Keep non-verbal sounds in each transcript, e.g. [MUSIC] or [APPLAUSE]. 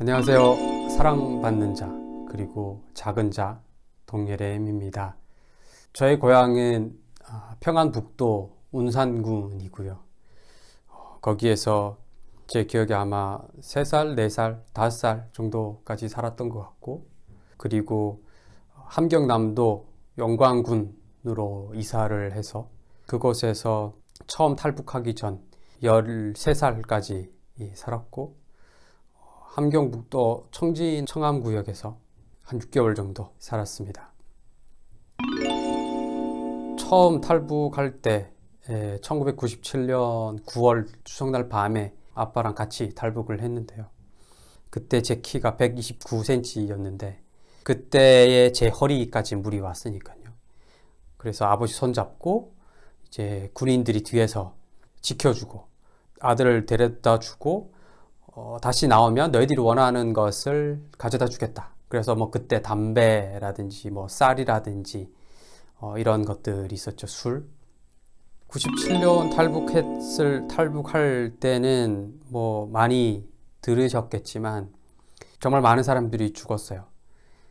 안녕하세요. 사랑받는 자 그리고 작은 자 동예래입니다. 저의 고향은 아, 평안북도 운산군이고요. 어, 거기에서 제 기억에 아마 3살, 4살, 5살 정도까지 살았던 것 같고 그리고 함경남도 영광군으로 이사를 해서 그곳에서 처음 탈북하기 전 13살까지 살았고 함경북도 청진 청암구역에서 한 6개월 정도 살았습니다. 처음 탈북할 때 1997년 9월 추석날 밤에 아빠랑 같이 탈북을 했는데요. 그때 제 키가 129cm였는데 그때의 제 허리까지 물이 왔으니까요. 그래서 아버지 손잡고 이제 군인들이 뒤에서 지켜주고 아들을 데려다 주고 어, 다시 나오면 너희들이 원하는 것을 가져다 주겠다. 그래서 뭐 그때 담배라든지 뭐 쌀이라든지 어, 이런 것들이 있었죠. 술. 97년 탈북했을 탈북할 때는 뭐 많이 들으셨겠지만 정말 많은 사람들이 죽었어요.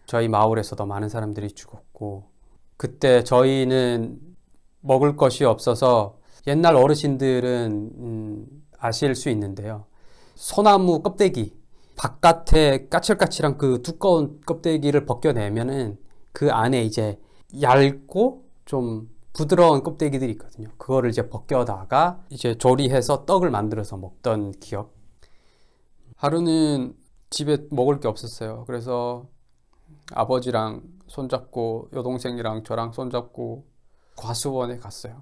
저희 마을에서도 많은 사람들이 죽었고 그때 저희는 먹을 것이 없어서 옛날 어르신들은 음, 아실 수 있는데요. 소나무 껍데기 바깥에 까칠까칠한 그 두꺼운 껍데기를 벗겨내면은 그 안에 이제 얇고 좀 부드러운 껍데기들이 있거든요. 그거를 이제 벗겨다가 이제 조리해서 떡을 만들어서 먹던 기억. 하루는 집에 먹을 게 없었어요. 그래서 아버지랑 손잡고 여동생이랑 저랑 손잡고 과수원에 갔어요.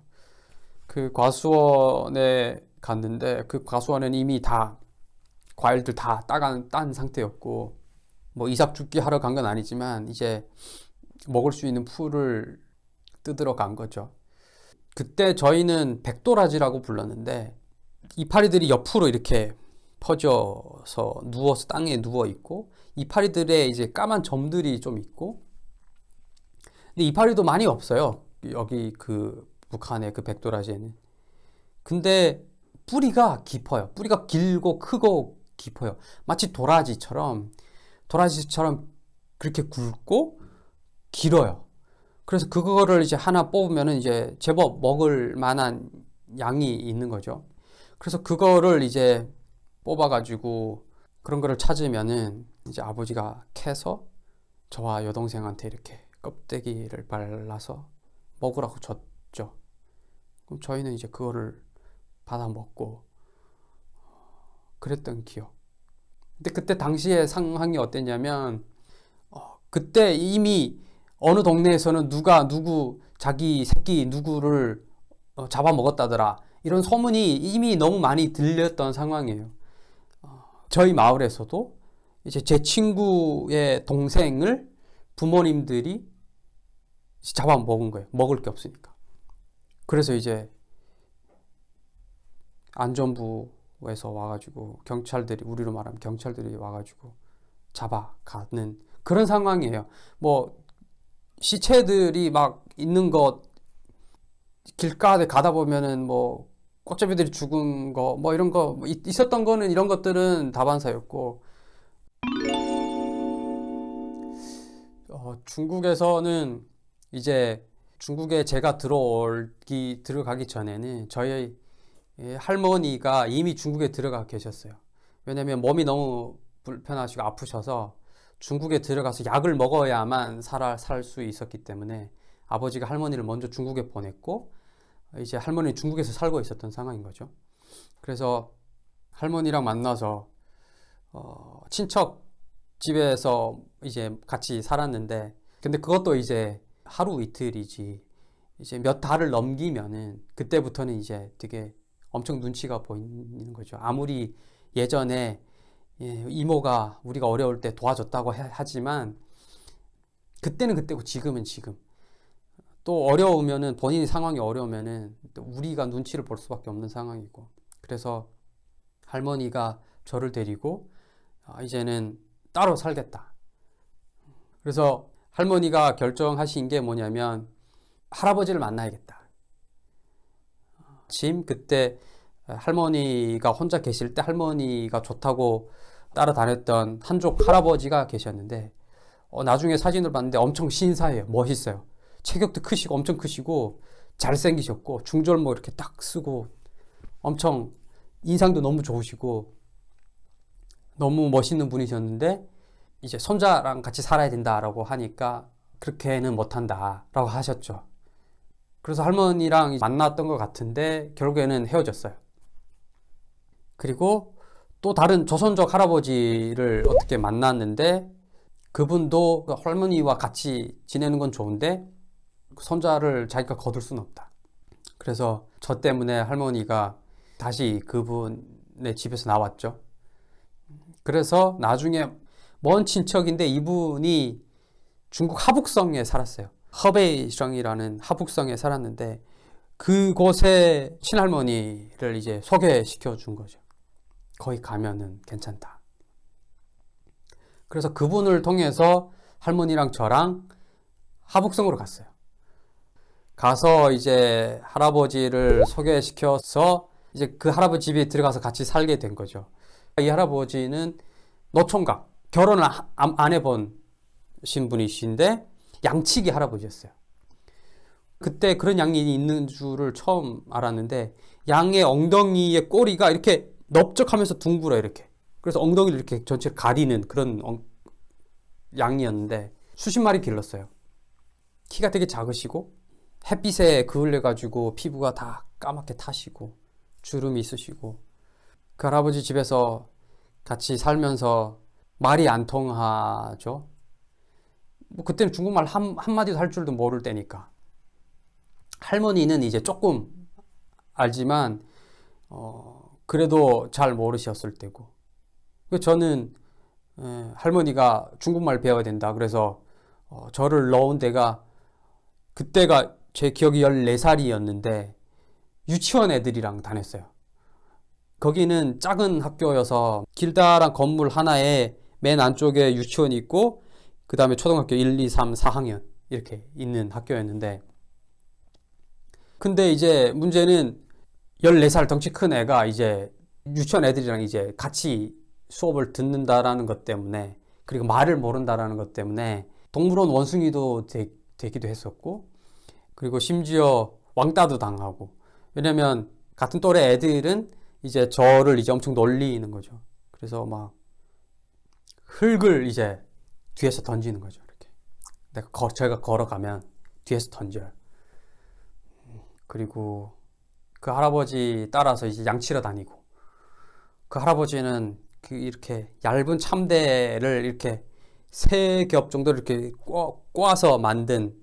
그 과수원에 갔는데 그 과수원은 이미 다 과일들 다 따간 딴 상태였고 뭐 이삭 죽기 하러 간 건 아니지만 이제 먹을 수 있는 풀을 뜯으러 간 거죠. 그때 저희는 백도라지라고 불렀는데 이파리들이 옆으로 이렇게 퍼져서 누워서 땅에 누워 있고 이파리들의 이제 까만 점들이 좀 있고 근데 이파리도 많이 없어요. 여기 그 북한의 그 백도라지에는. 근데 뿌리가 깊어요. 뿌리가 길고 크고 깊어요. 마치 도라지처럼 도라지처럼 그렇게 굵고 길어요. 그래서 그거를 이제 하나 뽑으면 이제 제법 먹을 만한 양이 있는 거죠. 그래서 그거를 이제 뽑아가지고 그런 거를 찾으면은 이제 아버지가 캐서 저와 여동생한테 이렇게 껍데기를 발라서 먹으라고 줬죠. 그럼 저희는 이제 그거를 받아 먹고 그랬던 기억. 근데 그때 당시의 상황이 어땠냐면 어, 그때 이미 어느 동네에서는 누가 누구 자기 새끼 누구를 어, 잡아먹었다더라 이런 소문이 이미 너무 많이 들렸던 상황이에요. 어, 저희 마을에서도 이제 제 친구의 동생을 부모님들이 잡아먹은 거예요. 먹을 게 없으니까. 그래서 이제 안전부 에서 와가지고 경찰들이 우리로 말하면 경찰들이 와가지고 잡아가는 그런 상황이에요. 뭐 시체들이 막 있는 것 길가에 가다 보면은 뭐 꽃잡이들이 죽은 거 뭐 이런 거뭐 있었던 거는 이런 것들은 다반사였고 어, 중국에서는 이제 중국에 제가 들어오기 들어가기 전에는 저희 할머니가 이미 중국에 들어가 계셨어요. 왜냐면 몸이 너무 불편하시고 아프셔서 중국에 들어가서 약을 먹어야만 살수 있었기 때문에 아버지가 할머니를 먼저 중국에 보냈고 이제 할머니는 중국에서 살고 있었던 상황인 거죠. 그래서 할머니랑 만나서 어, 친척 집에서 이제 같이 살았는데 근데 그것도 이제 하루 이틀이지 이제 몇 달을 넘기면은 그때부터는 이제 되게 엄청 눈치가 보이는 거죠. 아무리 예전에 예, 이모가 우리가 어려울 때 도와줬다고 하지만 그때는 그때고 지금은 지금. 또 어려우면은 본인이 상황이 어려우면은 우리가 눈치를 볼 수밖에 없는 상황이고. 그래서 할머니가 저를 데리고 아, 이제는 따로 살겠다. 그래서 할머니가 결정하신 게 뭐냐면 할아버지를 만나야겠다 짐 그때 할머니가 혼자 계실 때 할머니가 좋다고 따라다녔던 한족 할아버지가 계셨는데 어, 나중에 사진을 봤는데 엄청 신사해요. 멋있어요. 체격도 크시고 엄청 크시고 잘생기셨고 중절모 이렇게 딱 쓰고 엄청 인상도 너무 좋으시고 너무 멋있는 분이셨는데 이제 손자랑 같이 살아야 된다라고 하니까 그렇게는 못한다라고 하셨죠. 그래서 할머니랑 만났던 것 같은데 결국에는 헤어졌어요. 그리고 또 다른 조선족 할아버지를 어떻게 만났는데 그분도 그 할머니와 같이 지내는 건 좋은데 그 손자를 자기가 거둘 수는 없다. 그래서 저 때문에 할머니가 다시 그분의 집에서 나왔죠. 그래서 나중에 먼 친척인데 이분이 중국 하북성에 살았어요. 허베이성이라는 하북성에 살았는데 그곳에 친할머니를 이제 소개시켜 준 거죠. 거기 가면은 괜찮다. 그래서 그분을 통해서 할머니랑 저랑 하북성으로 갔어요. 가서 이제 할아버지를 소개시켜서 이제 그 할아버지 집에 들어가서 같이 살게 된 거죠. 이 할아버지는 노총각, 결혼을 안 해본 신분이신데 양치기 할아버지였어요. 그때 그런 양이 있는 줄을 처음 알았는데 양의 엉덩이의 꼬리가 이렇게 넓적하면서 둥글어 이렇게. 그래서 엉덩이를 이렇게 전체를 가리는 그런 엉... 양이었는데 수십 마리 길렀어요. 키가 되게 작으시고 햇빛에 그을려 가지고 피부가 다 까맣게 타시고 주름이 있으시고 그 할아버지 집에서 같이 살면서 말이 안 통하죠. 뭐 그때는 중국말 한, 한마디도 할 줄도 모를 때니까. 할머니는 이제 조금 알지만, 어, 그래도 잘 모르셨을 때고. 저는 에, 할머니가 중국말 배워야 된다. 그래서 어, 저를 넣은 데가 그때가 제 기억이 14살이었는데 유치원 애들이랑 다녔어요. 거기는 작은 학교여서 길다란 건물 하나에 맨 안쪽에 유치원이 있고 그 다음에 초등학교 1, 2, 3, 4학년 이렇게 있는 학교였는데 근데 이제 문제는 14살 덩치 큰 애가 이제 유치원 애들이랑 이제 같이 수업을 듣는다라는 것 때문에 그리고 말을 모른다라는 것 때문에 동물원 원숭이도 되, 되기도 했었고 그리고 심지어 왕따도 당하고 왜냐면 같은 또래 애들은 이제 저를 이제 엄청 놀리는 거죠. 그래서 막 흙을 이제 뒤에서 던지는 거죠. 이렇게. 내가 거, 제가 걸어가면 뒤에서 던져요. 그리고 그 할아버지 따라서 이제 양치러 다니고 그 할아버지는 그 이렇게 얇은 참대를 이렇게 세 겹 정도 이렇게 꽈, 서 만든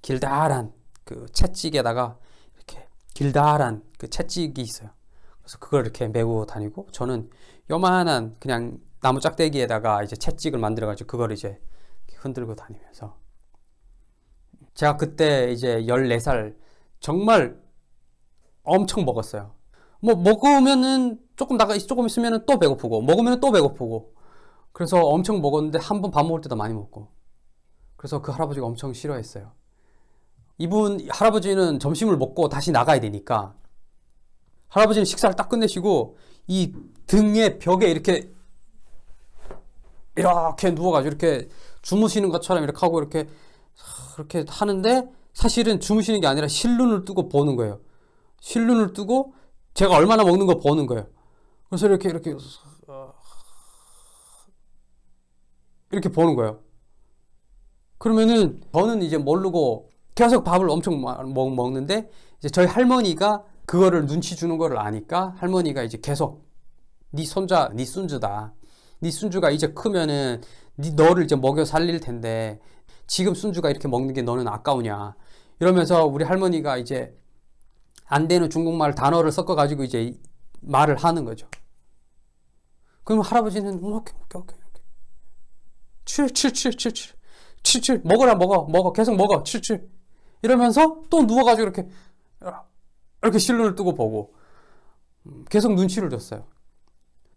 길다란 그 채찍에다가 이렇게 길다란 그 채찍이 있어요. 그래서 그걸 이렇게 메고 다니고 저는 요만한 그냥 나무 짝대기에다가 이제 채찍을 만들어 가지고 그걸 이제 흔들고 다니면서 제가 그때 이제 14살 정말 엄청 먹었어요. 뭐 먹으면은 조금 나가 조금 있으면은 또 배고프고 먹으면은 또 배고프고 그래서 엄청 먹었는데 한 번 밥 먹을 때도 많이 먹고 그래서 그 할아버지가 엄청 싫어했어요. 이분 할아버지는 점심을 먹고 다시 나가야 되니까 할아버지는 식사를 딱 끝내시고 이 등에 벽에 이렇게 이렇게 누워가지고 이렇게 주무시는 것처럼 이렇게 하고 이렇게 그렇게 하는데 사실은 주무시는 게 아니라 실눈을 뜨고 보는 거예요. 실눈을 뜨고 제가 얼마나 먹는 거 보는 거예요. 그래서 이렇게 이렇게 이렇게 보는 거예요. 그러면은 저는 이제 모르고 계속 밥을 엄청 먹, 먹는데 이제 저희 할머니가 그거를 눈치 주는 거를 아니까 할머니가 이제 계속 네 손자, 네 순주다. 네 순주가 이제 크면은 네 너를 이제 먹여 살릴 텐데 지금 순주가 이렇게 먹는 게 너는 아까우냐. 이러면서 우리 할머니가 이제 안 되는 중국말 단어를 섞어 가지고 이제 말을 하는 거죠. 그럼 할아버지는 오케이 오케이 오케이 오케이 칠칠칠칠칠 칠칠 먹어라 먹어 먹어 계속 먹어 칠칠 이러면서 또 누워가지고 이렇게 이렇게 실눈을 뜨고 보고 음, 계속 눈치를 줬어요.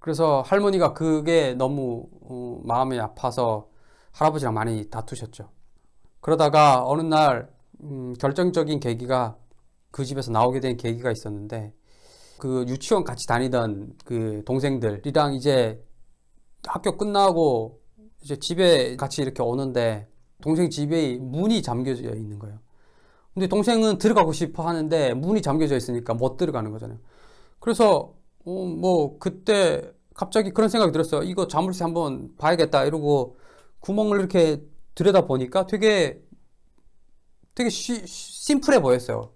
그래서 할머니가 그게 너무 어, 마음이 아파서 할아버지랑 많이 다투셨죠. 그러다가 어느 날 음, 결정적인 계기가 그 집에서 나오게 된 계기가 있었는데 그 유치원 같이 다니던 그 동생들이랑 이제 학교 끝나고 이제 집에 같이 이렇게 오는데 동생 집에 문이 잠겨져 있는 거예요. 근데 동생은 들어가고 싶어 하는데 문이 잠겨져 있으니까 못 들어가는 거잖아요. 그래서 어, 뭐 그때 갑자기 그런 생각이 들었어요. 이거 자물쇠 한번 봐야겠다 이러고 구멍을 이렇게 들여다 보니까 되게 되게 쉬, 심플해 보였어요.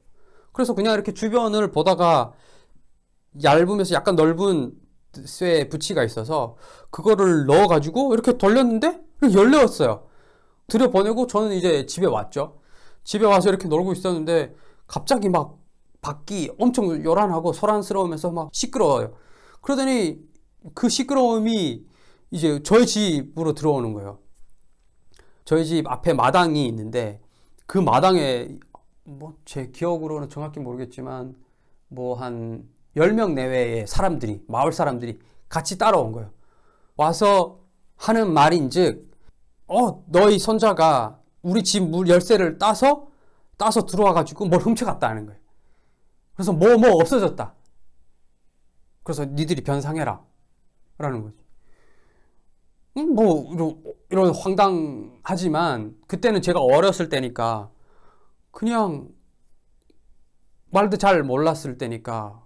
그래서 그냥 이렇게 주변을 보다가 얇으면서 약간 넓은 쇠 부치가 있어서 그거를 넣어가지고 이렇게 돌렸는데 열렸어요. 들여보내고 저는 이제 집에 왔죠. 집에 와서 이렇게 놀고 있었는데 갑자기 막 밖이 엄청 요란하고 소란스러우면서 막 시끄러워요. 그러더니 그 시끄러움이 이제 저희 집으로 들어오는 거예요. 저희 집 앞에 마당이 있는데 그 마당에 뭐 제 기억으로는 정확히 모르겠지만 뭐 한 10명 내외의 사람들이 마을 사람들이 같이 따라온 거예요. 와서 하는 말인즉 어 너희 손자가 우리 집 물 열쇠를 따서 따서 들어와 가지고 뭘 훔쳐갔다는 거예요. 그래서 뭐뭐 없어졌다. 그래서 니들이 변상해라. 라는 거지. 음, 뭐 이런, 이런 황당하지만 그때는 제가 어렸을 때니까 그냥 말도 잘 몰랐을 때니까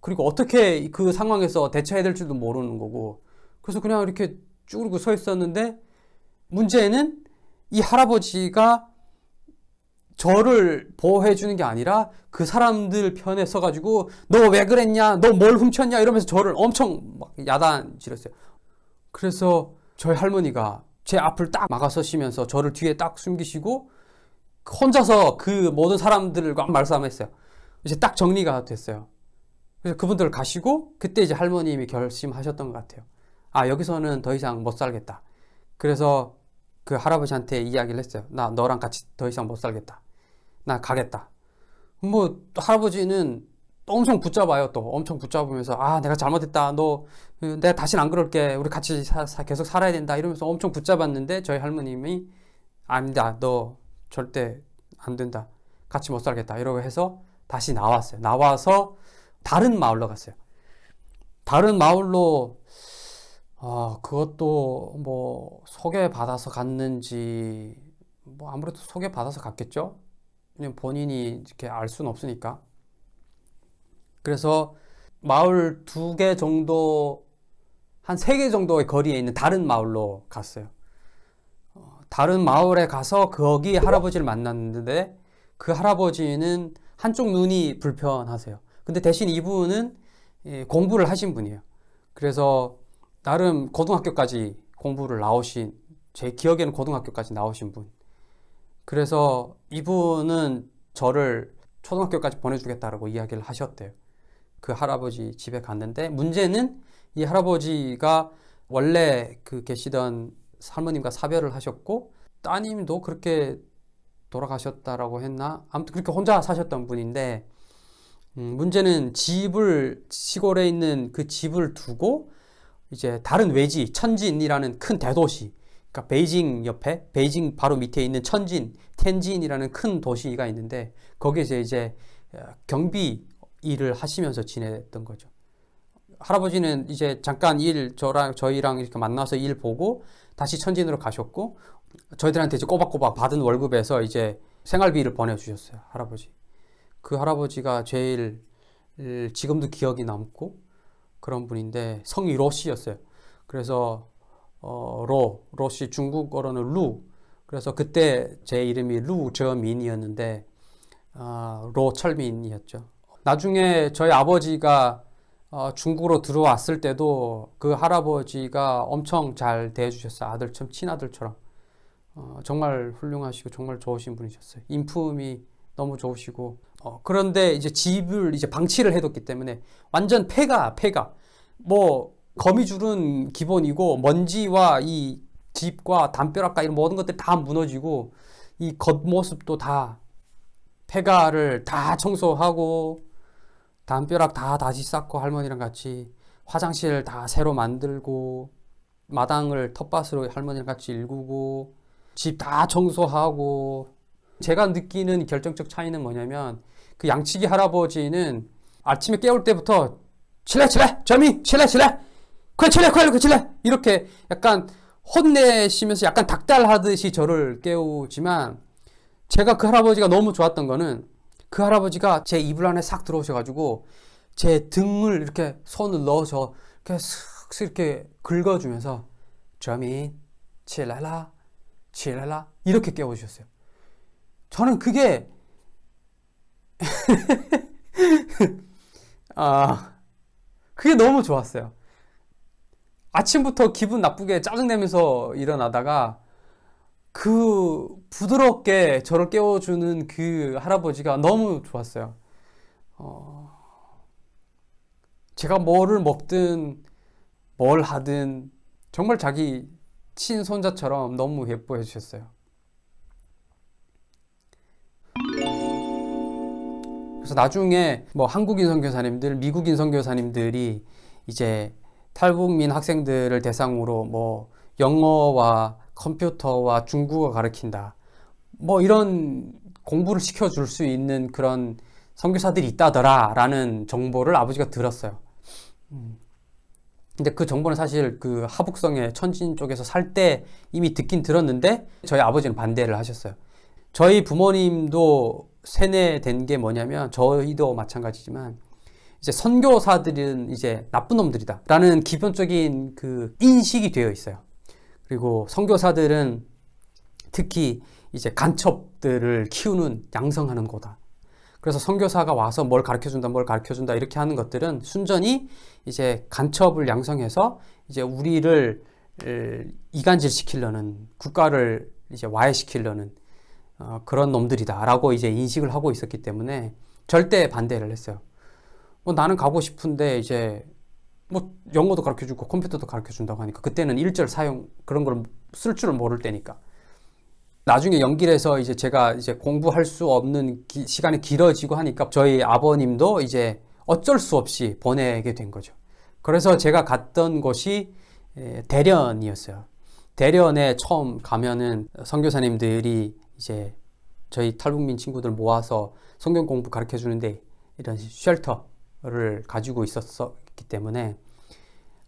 그리고 어떻게 그 상황에서 대처해야 될지도 모르는 거고 그래서 그냥 이렇게 쭈그리고 서 있었는데 문제는 이 할아버지가 저를 보호해 주는 게 아니라 그 사람들 편에 서가지고 너 왜 그랬냐? 너 뭘 훔쳤냐? 이러면서 저를 엄청 막 야단질했어요. 그래서 저희 할머니가 제 앞을 딱 막아서시면서 저를 뒤에 딱 숨기시고 혼자서 그 모든 사람들과 말싸움했어요. 이제 딱 정리가 됐어요. 그래서 그분들 가시고 그때 이제 할머님이 결심하셨던 것 같아요 아 여기서는 더 이상 못 살겠다. 그래서 그 할아버지한테 이야기를 했어요 나 너랑 같이 더 이상 못 살겠다 나 가겠다. 뭐 할아버지는 또 엄청 붙잡아요. 또 엄청 붙잡으면서 아 내가 잘못했다. 너 내가 다시는 안 그럴게. 우리 같이 사, 사, 계속 살아야 된다. 이러면서 엄청 붙잡았는데 저희 할머님이 아니다. 너 절대 안 된다. 같이 못 살겠다. 이러고 해서 다시 나왔어요. 나와서 다른 마을로 갔어요. 다른 마을로 어, 그것도 뭐 소개받아서 갔는지 뭐 아무래도 소개받아서 갔겠죠. 그냥 본인이 이렇게 알 수는 없으니까. 그래서 마을 두 개 정도, 한 세 개 정도의 거리에 있는 다른 마을로 갔어요. 어, 다른 마을에 가서 거기 할아버지를 만났는데 그 할아버지는 한쪽 눈이 불편하세요. 근데 대신 이분은 예, 공부를 하신 분이에요. 그래서 나름 고등학교까지 공부를 나오신, 제 기억에는 고등학교까지 나오신 분. 그래서 이분은 저를 초등학교까지 보내주겠다라고 이야기를 하셨대요. 그 할아버지 집에 갔는데 문제는 이 할아버지가 원래 그 계시던 할머님과 사별을 하셨고 따님도 그렇게 돌아가셨다라고 했나? 아무튼 그렇게 혼자 사셨던 분인데 음, 문제는 집을 시골에 있는 그 집을 두고 이제 다른 외지 천진이라는 큰 대도시 그러니까 베이징 옆에 베이징 바로 밑에 있는 천진, 텐진이라는 큰 도시가 있는데 거기에서 이제 어, 경비 일을 하시면서 지냈던 거죠. 할아버지는 이제 잠깐 일 저랑 저희랑 이렇게 만나서 일 보고 다시 천진으로 가셨고 저희들한테 이제 꼬박꼬박 받은 월급에서 이제 생활비를 보내주셨어요 할아버지. 그 할아버지가 제일 지금도 기억이 남고 그런 분인데 성이 로씨였어요. 그래서 어, 로, 로시 중국어로는 루. 그래서 그때 제 이름이 루저민이었는데 어, 로철민이었죠. 나중에 저희 아버지가 어, 중국으로 들어왔을 때도 그 할아버지가 엄청 잘 대해주셨어요. 아들처럼 친아들처럼. 어, 정말 훌륭하시고 정말 좋으신 분이셨어요. 인품이 너무 좋으시고 어, 그런데 이제 집을 이제 방치를 해뒀기 때문에 완전 폐가 폐가 뭐 거미줄은 기본이고 먼지와 이 집과 담벼락과 이런 모든 것들이 다 무너지고 이 겉모습도 다 폐가를 다 청소하고 담벼락 다 다시 쌓고 할머니랑 같이 화장실 다 새로 만들고 마당을 텃밭으로 할머니랑 같이 일구고 집 다 청소하고 제가 느끼는 결정적 차이는 뭐냐면 그 양치기 할아버지는 아침에 깨울 때부터 칠래 칠래 점이 칠래 칠래 그래 그래 칠래 이렇게 약간 혼내시면서 약간 닭달하듯이 저를 깨우지만 제가 그 할아버지가 너무 좋았던 거는 그 할아버지가 제 이불 안에 싹 들어오셔가지고 제 등을 이렇게 손을 넣어서 이렇게 슥슥 이렇게 긁어주면서 저민 칠라라 칠라라 이렇게 깨워주셨어요. 저는 그게 [LAUGHS] 아 그게 너무 좋았어요. 아침부터 기분 나쁘게 짜증내면서 일어나다가 그 부드럽게 저를 깨워주는 그 할아버지가 너무 좋았어요. 어, 제가 뭐를 먹든 뭘 하든 정말 자기 친손자처럼 너무 예뻐해 주셨어요. 그래서 나중에 뭐 한국인 선교사님들, 미국인 선교사님들이 이제 탈북민 학생들을 대상으로 뭐 영어와 컴퓨터와 중국어 가르친다. 뭐 이런 공부를 시켜줄 수 있는 그런 선교사들이 있다더라 라는 정보를 아버지가 들었어요. 음. 근데 그 정보는 사실 그 하북성의 천진 쪽에서 살 때 이미 듣긴 들었는데 저희 아버지는 반대를 하셨어요. 저희 부모님도 세뇌된 게 뭐냐면 저희도 마찬가지지만 이제 선교사들은 이제 나쁜 놈들이다 라는 기본적인 그 인식이 되어 있어요. 그리고 선교사들은 특히 이제 간첩들을 키우는 양성하는 거다. 그래서 선교사가 와서 뭘 가르쳐 준다, 뭘 가르쳐 준다 이렇게 하는 것들은 순전히 이제 간첩을 양성해서 이제 우리를 이간질 시키려는 국가를 이제 와해시키려는 어, 그런 놈들이다 라고 이제 인식을 하고 있었기 때문에 절대 반대를 했어요. 뭐 나는 가고 싶은데 이제 뭐 영어도 가르쳐 주고 컴퓨터도 가르쳐 준다고 하니까 그때는 일절 사용 그런 걸 쓸 줄을 모를 때니까 나중에 해서 이제 제가 이제 공부할 수 없는 기, 시간이 길어지고 하니까 저희 아버님도 이제 어쩔 수 없이 보내게 된 거죠. 그래서 제가 갔던 곳이 대련이었어요. 대련에 처음 가면은 선교사님들이 이제 저희 탈북민 친구들 모아서 성경 공부 가르쳐 주는데 이런 쉘터 를 가지고 있었기 때문에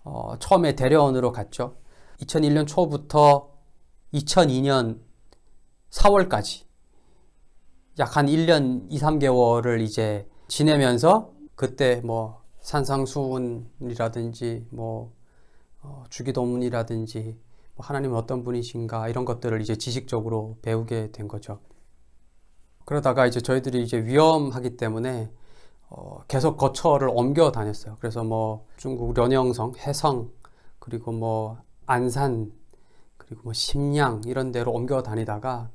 어, 처음에 대련으로 갔죠. 2001년 초부터 2002년 4월까지 약 한 1년 2, 3개월을 이제 지내면서 그때 뭐 산상수훈이라든지 뭐 어, 주기도문이라든지 뭐 하나님은 어떤 분이신가 이런 것들을 이제 지식적으로 배우게 된 거죠. 그러다가 이제 저희들이 이제 위험하기 때문에 어, 계속 거처를 옮겨 다녔어요. 그래서 뭐 중국 련영성, 해성, 그리고 뭐 안산, 그리고 뭐 심양 이런 데로 옮겨 다니다가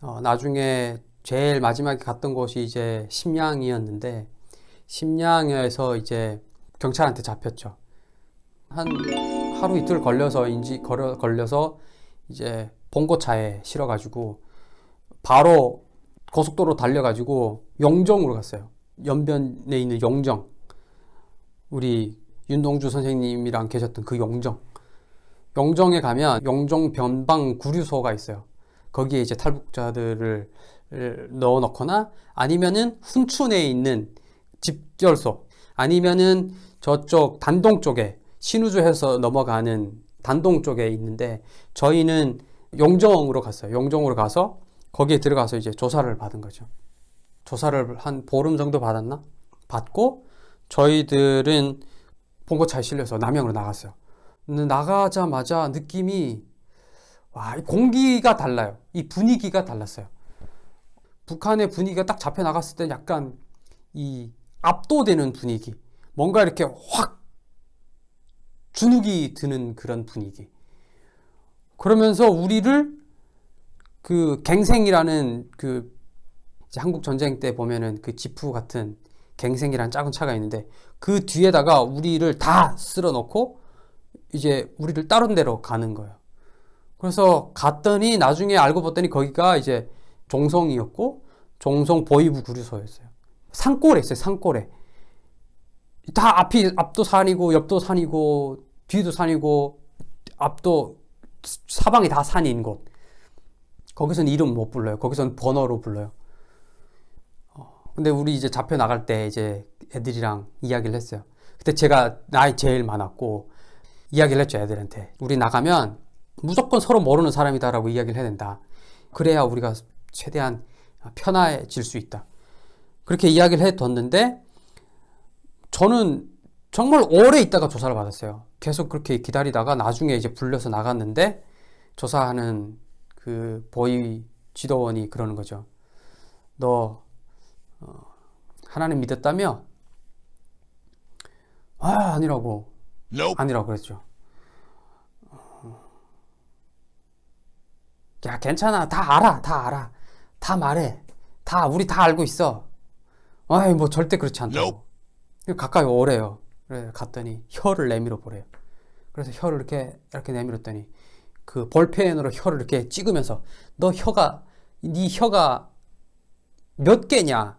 어, 나중에 제일 마지막에 갔던 곳이 이제 심양이었는데 심양에서 이제 경찰한테 잡혔죠. 한 하루 이틀 걸려서 인지 걸려, 걸려서 이제 봉고차에 실어가지고 바로 고속도로 달려가지고 영정으로 갔어요. 연변에 있는 영정 우리 윤동주 선생님이랑 계셨던 그 영정 영정에 가면 영정 변방 구류소가 있어요 거기에 이제 탈북자들을 넣어 놓거나 아니면은 훈춘에 있는 집결소 아니면은 저쪽 단동 쪽에 신우주해서 넘어가는 단동 쪽에 있는데 저희는 용정으로 갔어요. 용정으로 가서 거기에 들어가서 이제 조사를 받은 거죠. 조사를 한 보름 정도 받았나? 받고 저희들은 봉고차에 실려서 남양으로 나갔어요. 나가자마자 느낌이 와, 공기가 달라요. 이 분위기가 달랐어요. 북한의 분위기가 딱 잡혀 나갔을 때 약간 이 압도되는 분위기. 뭔가 이렇게 확 주눅이 드는 그런 분위기. 그러면서 우리를 그 갱생이라는 그 한국 전쟁 때 보면은 그 지프 같은 갱생이라는 작은 차가 있는데 그 뒤에다가 우리를 다 쓸어 넣고 이제 우리를 다른 데로 가는 거예요. 그래서 갔더니 나중에 알고 봤더니 거기가 이제 종성이었고 종성 보이부 구류소였어요. 산골에 있어요. 산골에. 다 앞이 앞도 산이고 옆도 산이고 뒤도 산이고 앞도 사방이 다 산인 곳. 거기서는 이름 못 불러요. 거기서는 번호로 불러요. 어, 근데 우리 이제 잡혀 나갈 때 이제 애들이랑 이야기를 했어요. 그때 제가 나이 제일 많았고 이야기를 했죠, 애들한테. 우리 나가면 무조건 서로 모르는 사람이다라고 이야기를 해야 된다. 그래야 우리가 최대한 편해질 수 있다. 그렇게 이야기를 해뒀는데 저는 정말 오래 있다가 조사를 받았어요. 계속 그렇게 기다리다가 나중에 이제 불려서 나갔는데 조사하는 그 보위 지도원이 그러는 거죠. 너 어, 하나님 믿었다며? 아 아니라고 아니라고 그랬죠. 야 괜찮아 다 알아 다 알아 다 말해 다 우리 다 알고 있어. 아이 뭐 절대 그렇지 않다고. 가까이 오래요. 그래 갔더니 혀를 내밀어 보래요. 그래서 혀를 이렇게 이렇게 내밀었더니 그 볼펜으로 혀를 이렇게 찍으면서 너 혀가 네 혀가 몇 개냐?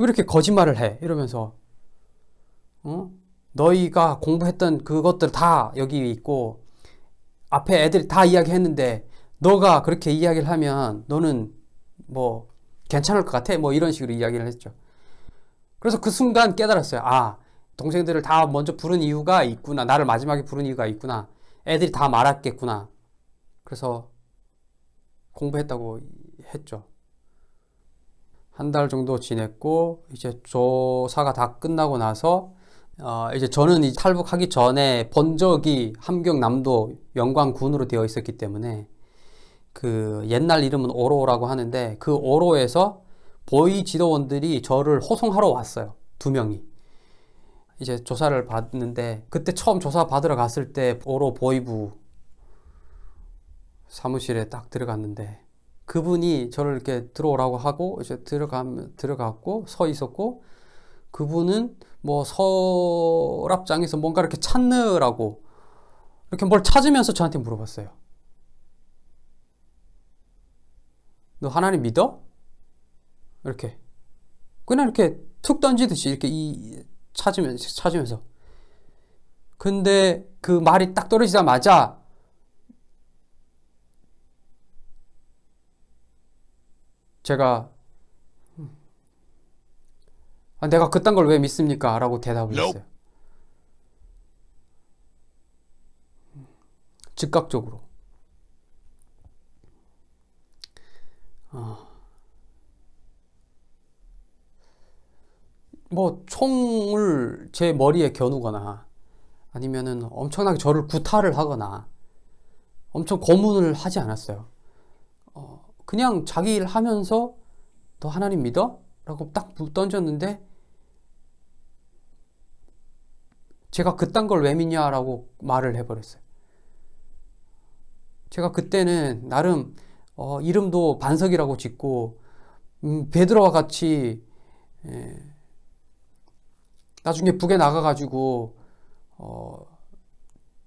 왜 이렇게 거짓말을 해? 이러면서 어? 너희가 공부했던 그것들 다 여기 있고 앞에 애들이 다 이야기했는데 너가 그렇게 이야기를 하면 너는 뭐 괜찮을 것 같아? 뭐 이런 식으로 이야기를 했죠. 그래서 그 순간 깨달았어요. 아, 동생들을 다 먼저 부른 이유가 있구나. 나를 마지막에 부른 이유가 있구나. 애들이 다 말았겠구나. 그래서 공부했다고 했죠. 한 달 정도 지냈고 이제 조사가 다 끝나고 나서 어 이제 저는 이 탈북하기 전에 본 적이 함경남도 영광군으로 되어 있었기 때문에 그 옛날 이름은 오로라고 하는데 그 오로에서 보위 지도원들이 저를 호송하러 왔어요. 두 명이. 이제 조사를 받는데 그때 처음 조사 받으러 갔을 때 오로 보위부 사무실에 딱 들어갔는데 그분이 저를 이렇게 들어오라고 하고 이제 들어가 들어갔고 서 있었고 그분은 뭐 서랍장에서 뭔가 이렇게 찾느라고 이렇게 뭘 찾으면서 저한테 물어봤어요. 너 하나님 믿어? 이렇게 그냥 이렇게 툭 던지듯이 이렇게 이 찾으면서 찾으면서 근데 그 말이 딱 떨어지자마자 제가 아, 내가 그딴 걸 왜 믿습니까? 라고 대답을 했어요. 즉각적으로. 어. 뭐 총을 제 머리에 겨누거나 아니면은 엄청나게 저를 구타를 하거나 엄청 고문을 하지 않았어요. 어, 그냥 자기 일 하면서 너 하나님 믿어? 라고 딱 던졌는데 제가 그딴 걸 왜 믿냐라고 말을 해버렸어요. 제가 그때는 나름 어, 이름도 반석이라고 짓고 음, 베드로와 같이 예, 나중에 북에 나가가지고 어,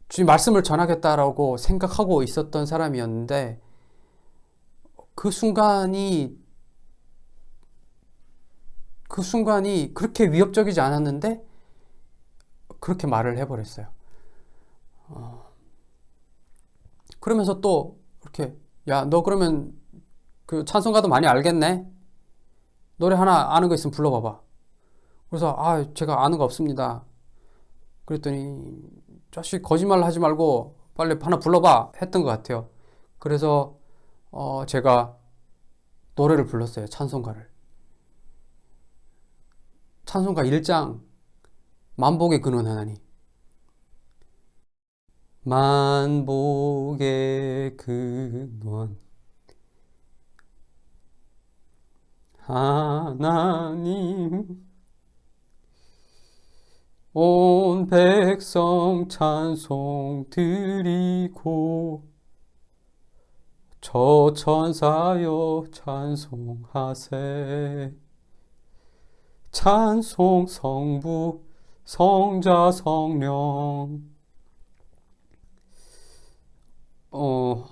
주님 말씀을 전하겠다라고 생각하고 있었던 사람이었는데 그 순간이 그 순간이 그렇게 위협적이지 않았는데 그렇게 말을 해버렸어요. 어, 그러면서 또 이렇게 야 너 그러면 그 찬송가도 많이 알겠네? 노래 하나 아는 거 있으면 불러봐봐. 그래서 아 제가 아는 거 없습니다. 그랬더니 자식 거짓말 하지 말고 빨리 하나 불러봐 했던 것 같아요. 그래서 어 제가 노래를 불렀어요. 찬송가를. 찬송가 1장 만복의 근원 하나님 만복의 근원 하나님 온 백성 찬송 드리고 저 천사여 찬송하세. 찬송 성부 성자 성령. 어.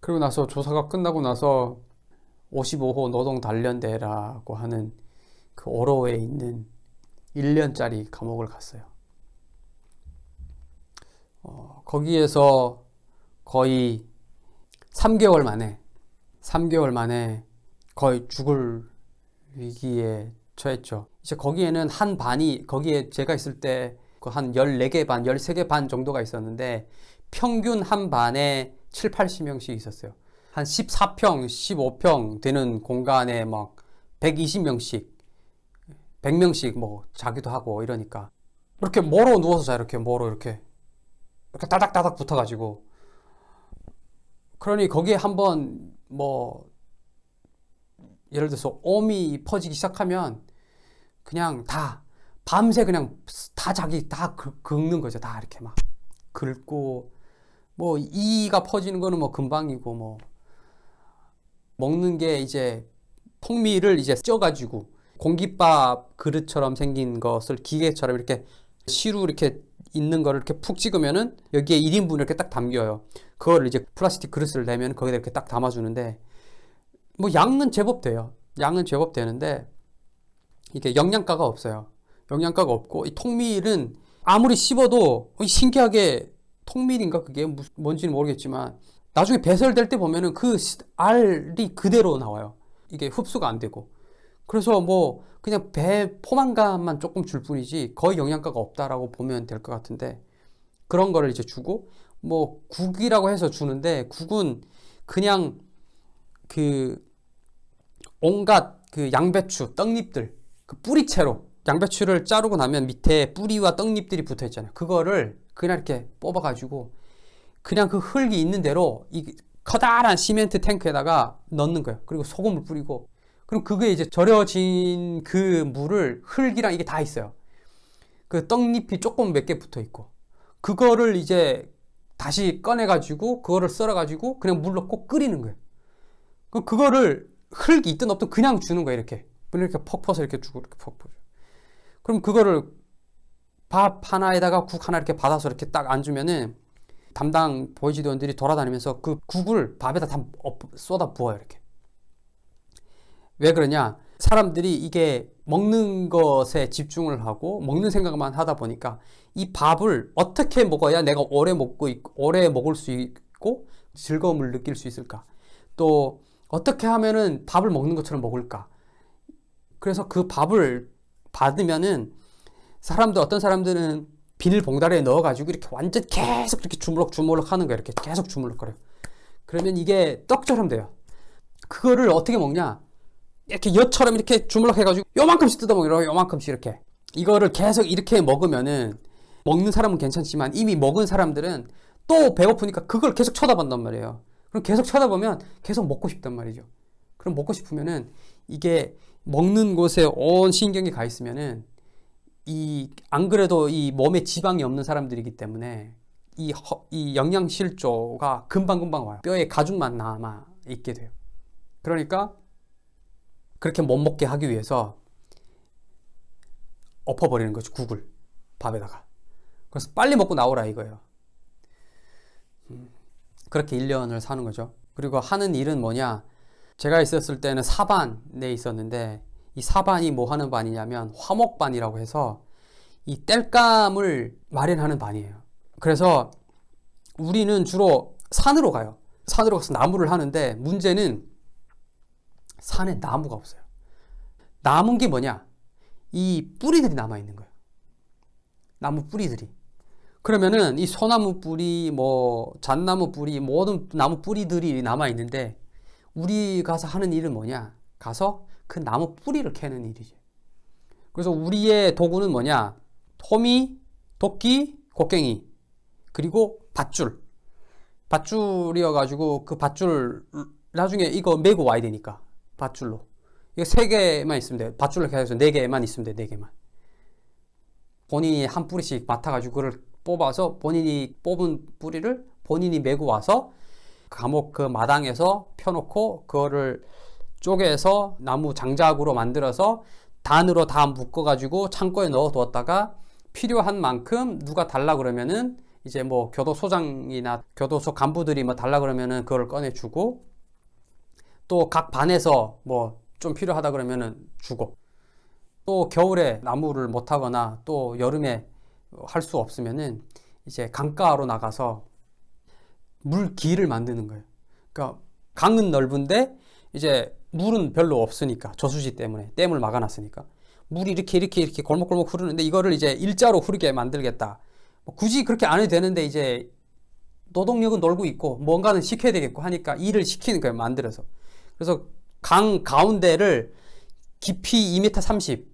그리고 나서 조사가 끝나고 나서 55호 노동 단련대라고 하는 그 오로에 있는 1년짜리 감옥을 갔어요. 어, 거기에서 거의 3개월 만에 3개월 만에 거의 죽을 위기에 처했죠. 이제 거기에는 한 반이 거기에 제가 있을 때그한 14개 반, 13개 반 정도가 있었는데 평균 한 반에 7, 80명씩 있었어요. 한 14평, 15평 되는 공간에 막 120명씩, 100명씩 뭐 자기도 하고 이러니까 이렇게 모로 누워서 자 이렇게 모로 이렇게 이렇게 따닥따닥 붙어가지고 그러니 거기에 한번 뭐 예를 들어서 옴이 퍼지기 시작하면 그냥 다 밤새 그냥 다 자기 다 긁- 긁는 거죠. 다 이렇게 막 긁고 뭐 이가 퍼지는 거는 뭐 금방이고 뭐 먹는 게 이제 통밀을 이제 쪄가지고 공깃밥 그릇처럼 생긴 것을 기계처럼 이렇게 시루 이렇게 있는 거를 이렇게 푹 찍으면은 여기에 1인분 이렇게 딱 담겨요. 그거를 이제 플라스틱 그릇을 내면 거기다 이렇게 딱 담아주는데 뭐 양은 제법 돼요. 양은 제법 되는데 이게 영양가가 없어요. 영양가가 없고 이 통밀은 아무리 씹어도 신기하게 통밀인가 그게 무- 뭔지는 모르겠지만 나중에 배설될 때 보면은 그 시- 알이 그대로 나와요. 이게 흡수가 안 되고. 그래서 뭐 그냥 배 포만감만 조금 줄 뿐이지 거의 영양가가 없다라고 보면 될 것 같은데 그런 거를 이제 주고 뭐 국이라고 해서 주는데 국은 그냥 그 온갖 그 양배추 떡잎들 그 뿌리채로 양배추를 자르고 나면 밑에 뿌리와 떡잎들이 붙어 있잖아요. 그거를 그냥 이렇게 뽑아 가지고 그냥 그 흙이 있는 대로 이 커다란 시멘트 탱크에다가 넣는 거예요. 그리고 소금을 뿌리고 그럼 그게 이제 절여진 그 물을 흙이랑 이게 다 있어요. 그 떡잎이 조금 몇 개 붙어 있고 그거를 이제 다시 꺼내 가지고 그거를 썰어 가지고 그냥 물 넣고 끓이는 거예요. 그 그거를 흙이 있든 없든 그냥 주는 거예요. 이렇게 이렇게 퍽 퍼서 이렇게 주고 이렇게 퍽 퍼. 그럼 그거를 밥 하나에다가 국 하나 이렇게 받아서 이렇게 딱 얹으면은 담당 보이지도원들이 돌아다니면서 그 국을 밥에다 다 엎- 쏟아 부어요 이렇게. 왜 그러냐? 사람들이 이게 먹는 것에 집중을 하고 먹는 생각만 하다 보니까 이 밥을 어떻게 먹어야 내가 오래 먹고 있- 오래 먹을 수 있고 즐거움을 느낄 수 있을까? 또 어떻게 하면은 밥을 먹는 것처럼 먹을까? 그래서 그 밥을 받으면은 사람들 어떤 사람들은 비닐봉다리에 넣어가지고 이렇게 완전 계속 이렇게 주물럭 주물럭 하는 거예요. 이렇게 계속 주물럭거려요. 그러면 이게 떡처럼 돼요. 그거를 어떻게 먹냐? 이렇게 엿처럼 이렇게 주물럭 해가지고 요만큼씩 뜯어먹어요. 요만큼씩 이렇게. 이거를 계속 이렇게 먹으면은 먹는 사람은 괜찮지만 이미 먹은 사람들은 또 배고프니까 그걸 계속 쳐다본단 말이에요. 그럼 계속 쳐다보면 계속 먹고 싶단 말이죠. 그럼 먹고 싶으면은 이게 먹는 곳에 온 신경이 가 있으면은 이 안 그래도 이 몸에 지방이 없는 사람들이기 때문에 이, 허- 이 영양 실조가 금방 금방 와요. 뼈에 가죽만 남아 있게 돼요. 그러니까 그렇게 못 먹게 하기 위해서 엎어버리는 거죠. 국을 밥에다가. 그래서 빨리 먹고 나오라 이거예요. 음, 그렇게 1년을 사는 거죠. 그리고 하는 일은 뭐냐? 제가 있었을 때는 사반에 있었는데 이 사반이 뭐 하는 반이냐면 화목반이라고 해서 이 땔감을 마련하는 반이에요. 그래서 우리는 주로 산으로 가요. 산으로 가서 나무를 하는데 문제는 산에 나무가 없어요. 남은 게 뭐냐? 이 뿌리들이 남아 있는 거예요. 나무 뿌리들이. 그러면은 이 소나무 뿌리, 뭐 잣나무 뿌리, 모든 나무 뿌리들이 남아 있는데 우리 가서 하는 일은 뭐냐? 가서 그 나무 뿌리를 캐는 일이지. 그래서 우리의 도구는 뭐냐? 호미, 도끼, 곡괭이, 그리고 밧줄. 밧줄이어가지고 그 밧줄 나중에 이거 메고 와야 되니까 밧줄로. 이거 세 개만 있으면 돼. 밧줄로 계속 네 개만 있으면 돼. 네 개만. 본인이 한 뿌리씩 맡아가지고 그걸 뽑아서 본인이 뽑은 뿌리를 본인이 메고 와서 감옥 그 마당에서 펴놓고 그거를 쪼개서 나무 장작으로 만들어서 단으로 다 묶어가지고 창고에 넣어 두었다가 필요한 만큼 누가 달라 그러면은 이제 뭐 교도소장이나 교도소 간부들이 뭐 달라 그러면은 그걸 꺼내주고 또 각 반에서 뭐 좀 필요하다 그러면은 주고 또 겨울에 나무를 못 하거나 또 여름에 할 수 없으면은 이제 강가로 나가서 물기를 만드는 거예요. 그러니까 강은 넓은데 이제 물은 별로 없으니까 저수지 때문에 댐을 막아놨으니까 물이 이렇게 이렇게 이렇게 골목골목 흐르는데 이거를 이제 일자로 흐르게 만들겠다. 뭐 굳이 그렇게 안 해도 되는데 이제 노동력은 놀고 있고 뭔가는 시켜야 되겠고 하니까 일을 시키는 거예요 만들어서. 그래서 강 가운데를 깊이 2m 30,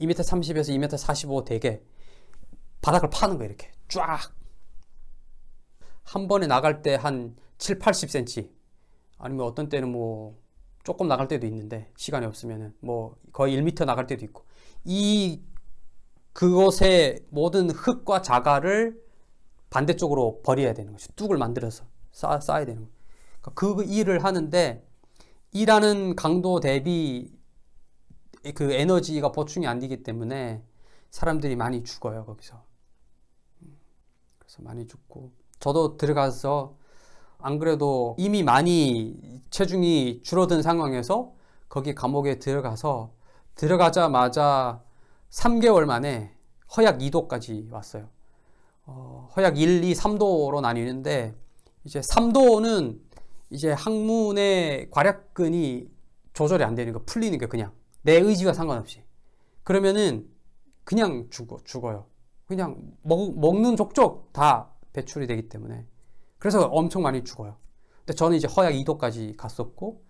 2m 30에서 2m 45 되게 바닥을 파는 거예요 이렇게 쫙. 한 번에 나갈 때 한 7, 80cm 아니면 어떤 때는 뭐 조금 나갈 때도 있는데 시간이 없으면은 뭐 거의 1m 나갈 때도 있고 이 그곳의 모든 흙과 자갈을 반대쪽으로 버려야 되는 거죠. 뚝을 만들어서 쌓, 쌓아야 되는 거예요. 그러니까 그 일을 하는데 일하는 강도 대비 그 에너지가 보충이 안 되기 때문에 사람들이 많이 죽어요 거기서. 그래서 많이 죽고 저도 들어가서 안 그래도 이미 많이 체중이 줄어든 상황에서 거기 감옥에 들어가서 들어가자마자 3개월 만에 허약 2도까지 왔어요. 어, 허약 1, 2, 3도로 나뉘는데 이제 3도는 이제 항문의 괄약근이 조절이 안 되는 거 풀리는 게 그냥 내 의지와 상관없이 그러면은 그냥 죽어 죽어요. 그냥 먹, 먹는 족족 다 배출이 되기 때문에 그래서 엄청 많이 죽어요. 근데 저는 이제 허약 2도까지 갔었고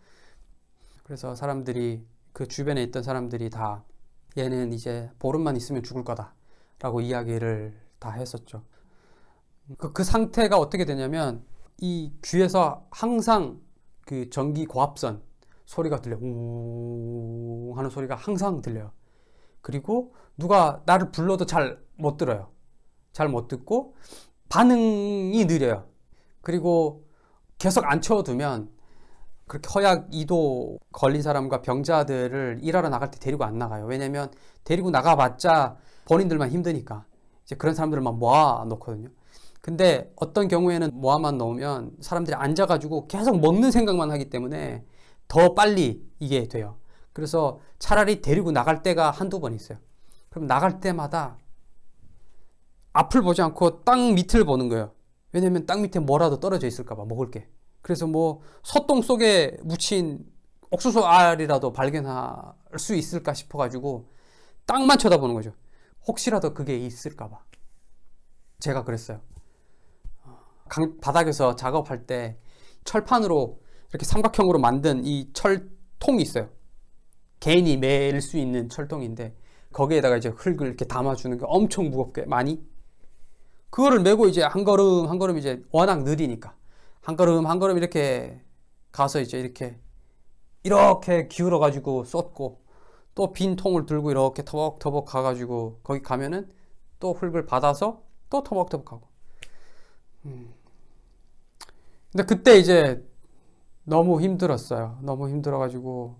그래서 사람들이 그 주변에 있던 사람들이 다 얘는 이제 보름만 있으면 죽을 거다 라고 이야기를 다 했었죠. 그, 그 상태가 어떻게 되냐면 이 귀에서 항상 그 전기 고압선 소리가 들려 우 하는 소리가 항상 들려요. 그리고 누가 나를 불러도 잘 못 들어요. 잘 못 듣고 반응이 느려요. 그리고 계속 안 채워두면 그렇게 허약 2도 걸린 사람과 병자들을 일하러 나갈 때 데리고 안 나가요. 왜냐면 데리고 나가봤자 본인들만 힘드니까 이제 그런 사람들만 모아 놓거든요. 근데 어떤 경우에는 모아만 놓으면 사람들이 앉아가지고 계속 먹는 생각만 하기 때문에 더 빨리 이게 돼요. 그래서 차라리 데리고 나갈 때가 한두 번 있어요. 그럼 나갈 때마다 앞을 보지 않고 땅 밑을 보는 거예요. 왜냐면 땅 밑에 뭐라도 떨어져 있을까봐 먹을 게. 그래서 뭐 소똥 속에 묻힌 옥수수 알이라도 발견할 수 있을까 싶어 가지고 땅만 쳐다보는 거죠. 혹시라도 그게 있을까봐. 제가 그랬어요. 강, 바닥에서 작업할 때 철판으로 이렇게 삼각형으로 만든 이 철통이 있어요. 개인이 맬수 있는 철통인데 거기에다가 이제 흙을 이렇게 담아주는 게 엄청 무겁게 많이 그거를 메고 이제 한 걸음 한 걸음 이제 워낙 느리니까. 한 걸음 한 걸음 이렇게 가서 이제 이렇게 이렇게 기울어 가지고 쏟고 또 빈 통을 들고 이렇게 터벅터벅 가가지고 거기 가면은 또 흙을 받아서 또 터벅터벅 하고. 음. 근데 그때 이제 너무 힘들었어요. 너무 힘들어 가지고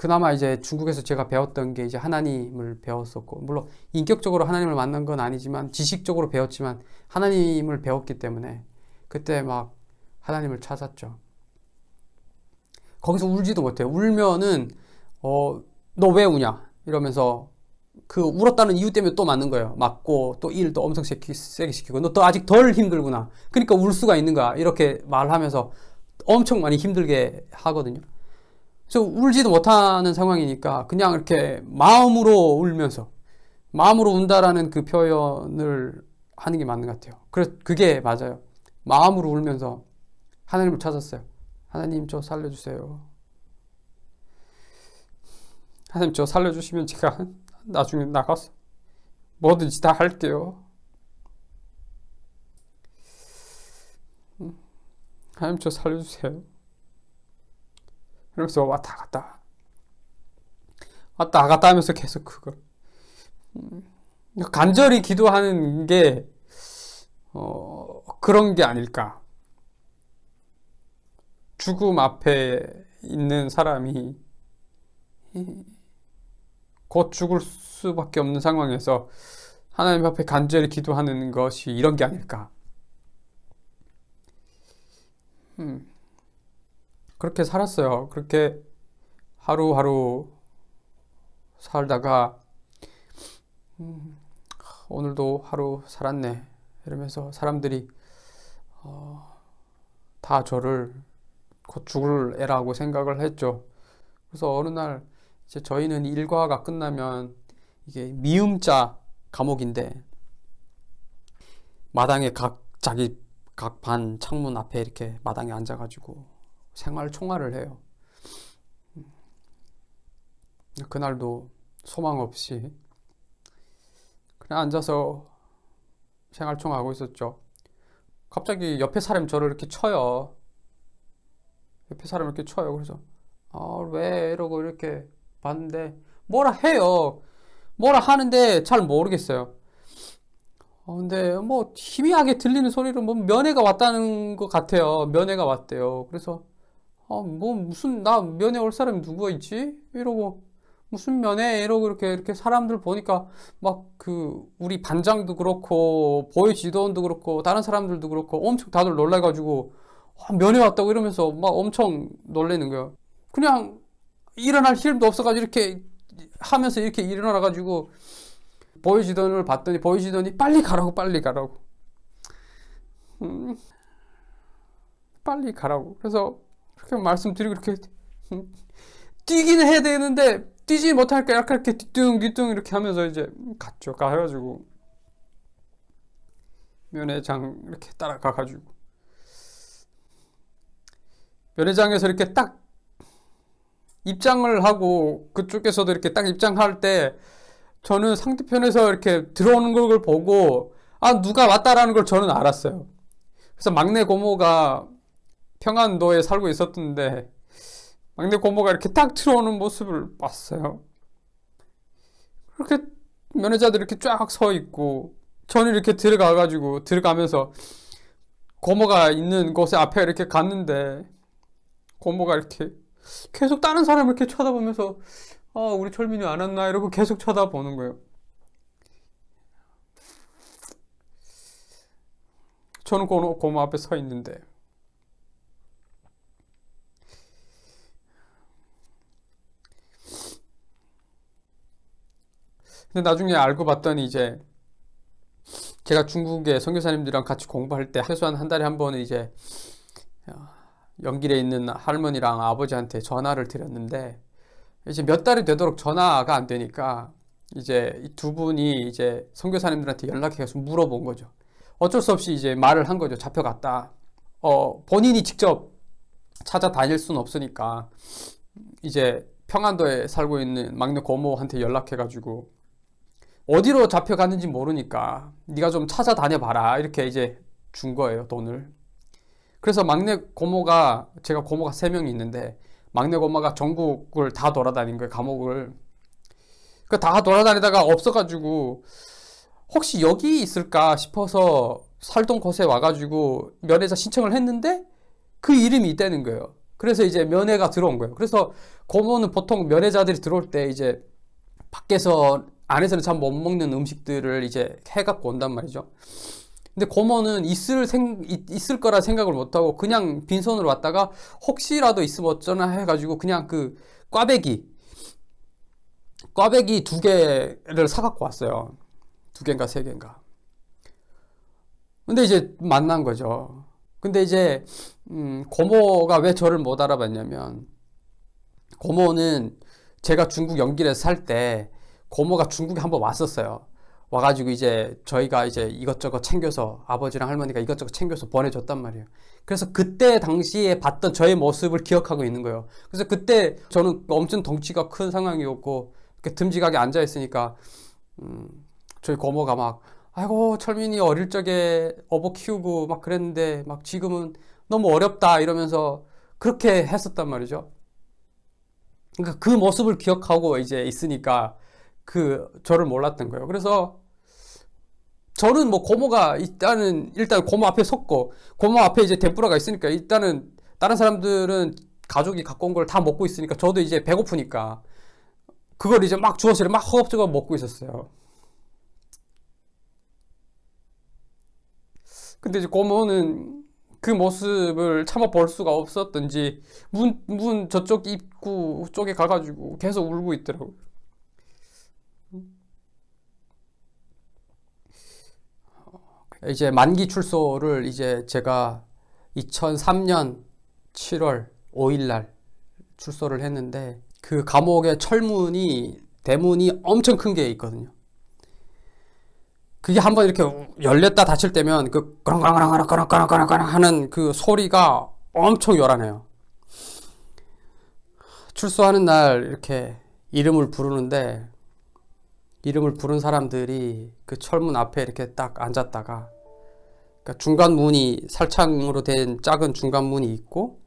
그나마 이제 중국에서 제가 배웠던 게 이제 하나님을 배웠었고 물론 인격적으로 하나님을 만난 건 아니지만 지식적으로 배웠지만 하나님을 배웠기 때문에 그때 막 하나님을 찾았죠. 거기서 울지도 못해요. 울면은 어 너 왜 우냐 이러면서 그 울었다는 이유 때문에 또 맞는 거예요. 맞고 또 일도 엄청 세게 시키고 너 또 아직 덜 힘들구나. 그러니까 울 수가 있는가 이렇게 말하면서 엄청 많이 힘들게 하거든요. 그래서 울지도 못하는 상황이니까 그냥 이렇게 마음으로 울면서 마음으로 운다라는 그 표현을 하는 게 맞는 것 같아요. 그래서 그게 맞아요. 마음으로 울면서 하나님을 찾았어요. 하나님 저 살려주세요. 하나님 저 살려주시면 제가 [LAUGHS] 나중에 나가서 뭐든지 다 할게요. 하나님 저 살려주세요. 그러면서 왔다 갔다. 왔다 갔다 하면서 계속 그걸. 음, 간절히 기도하는 게 어, 그런 게 아닐까. 죽음 앞에 있는 사람이 곧 죽을 수밖에 없는 상황에서 하나님 앞에 간절히 기도하는 것이 이런 게 아닐까. 음. 그렇게 살았어요. 그렇게 하루하루 살다가 음, 오늘도 하루 살았네 이러면서 사람들이 어, 다 저를 곧 죽을 애라고 생각을 했죠. 그래서 어느 날 이제 저희는 일과가 끝나면 이게 미음자 감옥인데 마당에 각 자기 각 반 창문 앞에 이렇게 마당에 앉아가지고 생활 총괄을 해요. 그날도 소망 없이 그냥 앉아서 생활 총 하고 있었죠. 갑자기 옆에 사람이 저를 이렇게 쳐요. 옆에 사람이 이렇게 쳐요. 그래서 아, 왜 이러고 이렇게 봤는데 뭐라 해요. 뭐라 하는데 잘 모르겠어요. 어, 근데 뭐 희미하게 들리는 소리로 뭐 면회가 왔다는 것 같아요. 면회가 왔대요. 그래서 아, 뭐 무슨 나 면회 올 사람이 누구가 있지? 이러고 무슨 면회 이러고 이렇게 이렇게 사람들 보니까 막 그 우리 반장도 그렇고 보이 지도원도 그렇고 다른 사람들도 그렇고 엄청 다들 놀라가지고 아, 면회 왔다고 이러면서 막 엄청 놀래는 거예요. 그냥 일어날 힘도 없어가지고 이렇게 하면서 이렇게 일어나가지고 보이지던을 봤더니 보이지던이 빨리 가라고 빨리 가라고 음, 빨리 가라고 그래서 그렇게 말씀드리고 이렇게 [LAUGHS] 음, 뛰기는 해야 되는데 뛰지 못할까 약간 이렇게 뒤뚱 뒤뚱 이렇게 하면서 이제 갔죠 가가지고 면회장 이렇게 따라가가지고 면회장에서 이렇게 딱 입장을 하고 그쪽에서도 이렇게 딱 입장할 때 저는 상대편에서 이렇게 들어오는 걸 보고 아 누가 왔다라는 걸 저는 알았어요. 그래서 막내 고모가 평안도에 살고 있었던데 막내 고모가 이렇게 딱 들어오는 모습을 봤어요. 그렇게 면회자들 이렇게 쫙 서 있고 저는 이렇게 들어가가지고 들어가면서 고모가 있는 곳에 앞에 이렇게 갔는데 고모가 이렇게 계속 다른 사람을 이렇게 쳐다보면서 아 우리 철민이 안 왔나 이러고 계속 쳐다보는 거예요. 저는 고모, 고모 앞에 서 있는데 근데 나중에 알고 봤더니 이제 제가 중국의 선교사님들이랑 같이 공부할 때 최소한 한 달에 한 번은 이제 연길에 있는 할머니랑 아버지한테 전화를 드렸는데 이제 몇 달이 되도록 전화가 안 되니까 이제 이두 분이 이제 선교사님들한테 연락해서 물어본 거죠. 어쩔 수 없이 이제 말을 한 거죠. 잡혀갔다. 어, 본인이 직접 찾아다닐 수는 없으니까 이제 평안도에 살고 있는 막내 고모한테 연락해가지고 어디로 잡혀갔는지 모르니까 네가 좀 찾아다녀 봐라. 이렇게 이제 준 거예요 돈을. 그래서 막내 고모가 제가 고모가 세 명이 있는데 막내 고모가 전국을 다 돌아다닌 거예요 감옥을. 그 다 돌아다니다가 없어가지고 혹시 여기 있을까 싶어서 살던 곳에 와가지고 면회자 신청을 했는데 그 이름이 있다는 거예요. 그래서 이제 면회가 들어온 거예요. 그래서 고모는 보통 면회자들이 들어올 때 이제 밖에서 안에서는 잘못 먹는 음식들을 이제 해갖고 온단 말이죠. 근데 고모는 있을 생, 있을 거라 생각을 못하고 그냥 빈손으로 왔다가 혹시라도 있으면 어쩌나 해가지고 그냥 그 꽈배기, 꽈배기 두 개를 사갖고 왔어요. 두 개인가 세 개인가. 근데 이제 만난 거죠. 근데 이제, 음, 고모가 왜 저를 못 알아봤냐면, 고모는 제가 중국 연길에서 살때 고모가 중국에 한번 왔었어요. 와가지고 이제 저희가 이제 이것저것 챙겨서 아버지랑 할머니가 이것저것 챙겨서 보내줬단 말이에요. 그래서 그때 당시에 봤던 저의 모습을 기억하고 있는 거예요. 그래서 그때 저는 엄청 덩치가 큰 상황이었고 듬직하게 앉아 있으니까 음, 저희 고모가 막 아이고 철민이 어릴 적에 어버 키우고 막 그랬는데 막 지금은 너무 어렵다 이러면서 그렇게 했었단 말이죠. 그러니까 그 모습을 기억하고 이제 있으니까 그 저를 몰랐던 거예요. 그래서 저는 뭐 고모가 일단은 일단 고모 앞에 섰고 고모 앞에 이제 덴뿌라가 있으니까 일단은 다른 사람들은 가족이 갖고 온 걸 다 먹고 있으니까 저도 이제 배고프니까 그걸 이제 막 주워서 막 허겁지겁 먹고 있었어요. 근데 이제 고모는 그 모습을 참아 볼 수가 없었던지 문, 문 저쪽 입구 쪽에 가가지고 계속 울고 있더라고요. 이제 만기 출소를 이제 제가 2003년 7월 5일 날 출소를 했는데 그 감옥의 철문이 대문이 엄청 큰 게 있거든요. 그게 한번 이렇게 열렸다 닫힐 때면 그 꺼렁꺼렁꺼렁꺼렁꺼렁꺼렁 하는 그 소리가 엄청 요란해요. 출소하는 날 이렇게 이름을 부르는데 이름을 부른 사람들이 그 철문 앞에 이렇게 딱 앉았다가 그러니까 중간 문이 살창으로 된 작은 중간 문이 있고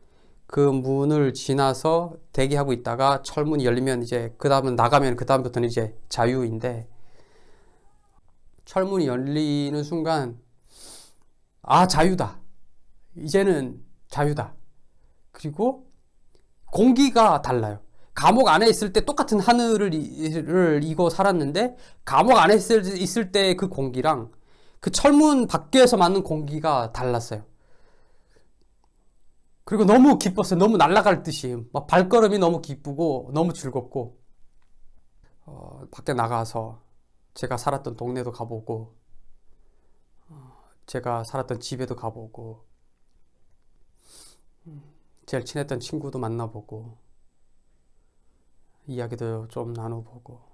그 문을 지나서 대기하고 있다가 철문이 열리면 이제 그 다음은 나가면 그 다음부터는 이제 자유인데 철문이 열리는 순간 아 자유다. 이제는 자유다. 그리고 공기가 달라요 감옥 안에 있을 때 똑같은 하늘을 이고 살았는데 감옥 안에 있을, 있을 때 그 공기랑 그 철문 밖에서 맞는 공기가 달랐어요. 그리고 너무 기뻤어요. 너무 날아갈 듯이. 막 발걸음이 너무 기쁘고 너무 즐겁고. 어, 밖에 나가서 제가 살았던 동네도 가보고 어, 제가 살았던 집에도 가보고 음, 제일 친했던 친구도 만나보고 이야기도 좀 나눠보고